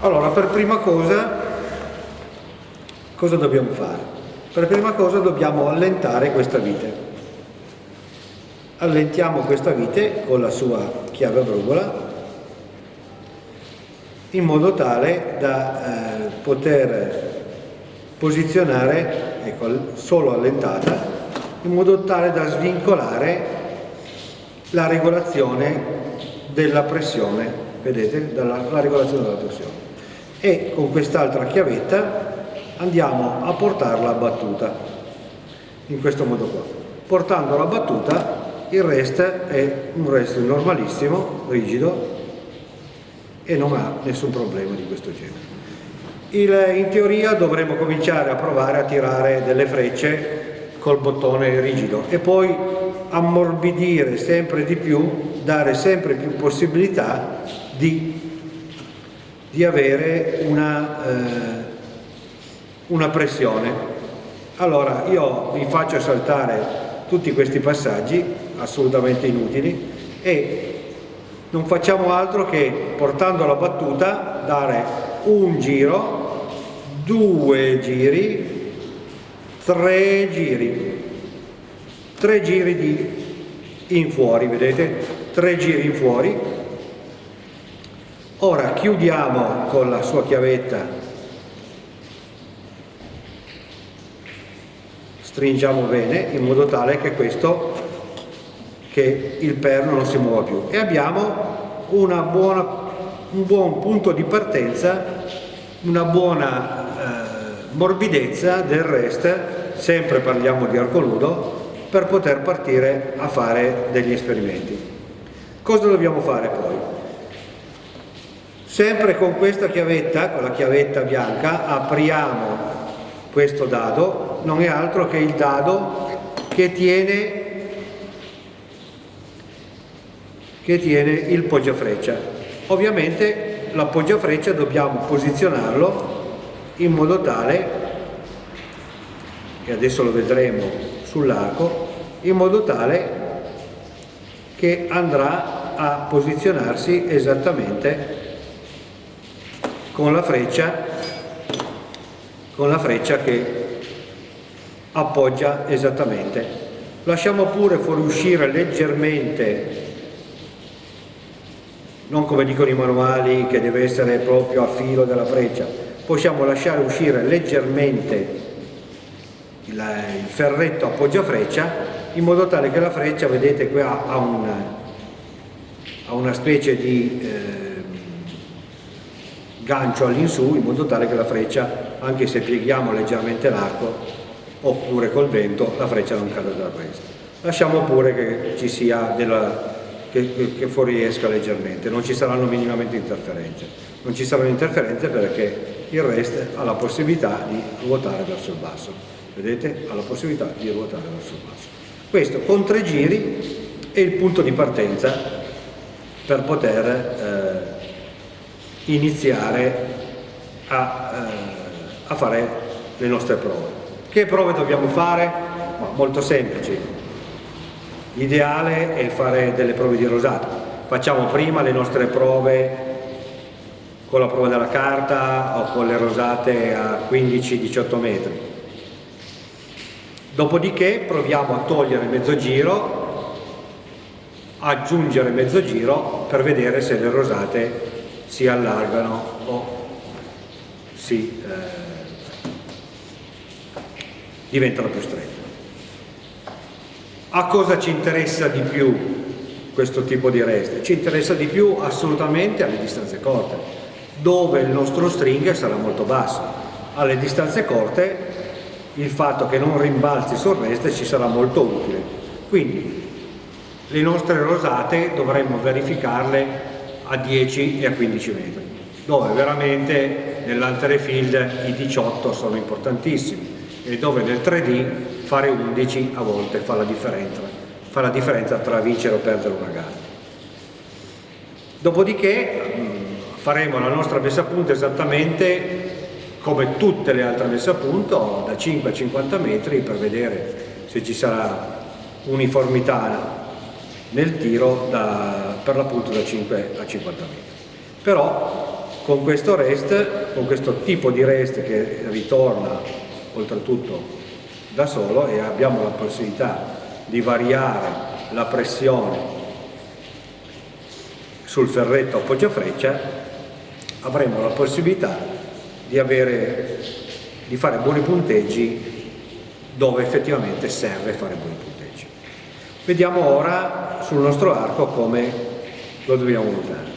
Allora, per prima cosa, cosa dobbiamo fare? Per prima cosa dobbiamo allentare questa vite. Allentiamo questa vite con la sua chiave brugola in modo tale da eh, poter posizionare, ecco, solo allentata, in modo tale da svincolare la regolazione della pressione, vedete, la, la regolazione della pressione. E con quest'altra chiavetta andiamo a portarla a battuta, in questo modo qua. Portandola a battuta il rest è un rest normalissimo, rigido, e non ha nessun problema di questo genere. Il, in teoria dovremmo cominciare a provare a tirare delle frecce col bottone rigido e poi ammorbidire sempre di più, dare sempre più possibilità di, di avere una, eh, una pressione. Allora io vi faccio saltare tutti questi passaggi assolutamente inutili e non facciamo altro che portando la battuta dare un giro, due giri, tre giri, tre giri di in fuori, vedete? Tre giri in fuori. Ora chiudiamo con la sua chiavetta, stringiamo bene in modo tale che questo che il perno non si muova più e abbiamo buona, un buon punto di partenza, una buona eh, morbidezza del rest, sempre parliamo di arco nudo, per poter partire a fare degli esperimenti. Cosa dobbiamo fare poi? Sempre con questa chiavetta, con la chiavetta bianca, apriamo questo dado, non è altro che il dado che tiene che tiene il poggiafreccia. Ovviamente l'appoggiafreccia dobbiamo posizionarlo in modo tale, e adesso lo vedremo sull'arco, in modo tale che andrà a posizionarsi esattamente con la freccia, con la freccia che appoggia esattamente. Lasciamo pure fuoriuscire leggermente non come dicono i manuali che deve essere proprio a filo della freccia, possiamo lasciare uscire leggermente il, ferretto appoggia freccia in modo tale che la freccia, vedete qua ha una, ha una specie di eh, gancio all'insù in modo tale che la freccia, anche se pieghiamo leggermente l'arco oppure col vento, la freccia non cade dal resto. Lasciamo pure che ci sia della, che, fuoriesca leggermente, non ci saranno minimamente interferenze. Non ci saranno interferenze perché il rest ha la possibilità di ruotare verso il basso. Vedete? Ha la possibilità di ruotare verso il basso. Questo con tre giri è il punto di partenza per poter eh, iniziare a, eh, a fare le nostre prove. Che prove dobbiamo fare? Ma molto semplici, L'ideale è fare delle prove di rosato. Facciamo prima le nostre prove con la prova della carta o con le rosate a 15-18 metri. Dopodiché proviamo a togliere mezzo giro, aggiungere mezzo giro per vedere se le rosate si allargano o si eh, diventano più strette. A cosa ci interessa di più questo tipo di reste? Ci interessa di più assolutamente alle distanze corte, dove il nostro string sarà molto basso. Alle distanze corte il fatto che non rimbalzi sul reste ci sarà molto utile. Quindi le nostre rosate dovremmo verificarle a 10 e a 15 metri, dove veramente nell'antere field i 18 sono importantissimi e dove nel 3D fare 11 a volte fa la differenza, fa la differenza tra vincere o perdere una gara. Dopodiché mm, faremo la nostra messa a punto esattamente come tutte le altre messe a punto, da 5 a 50 metri per vedere se ci sarà uniformità nel tiro da, per l'appunto da 5 a 50 metri. Però con questo rest, con questo tipo di rest che ritorna oltretutto da solo e abbiamo la possibilità di variare la pressione sul ferretto appoggia freccia avremo la possibilità di, avere, di fare buoni punteggi dove effettivamente serve fare buoni punteggi. Vediamo ora sul nostro arco come lo dobbiamo usare.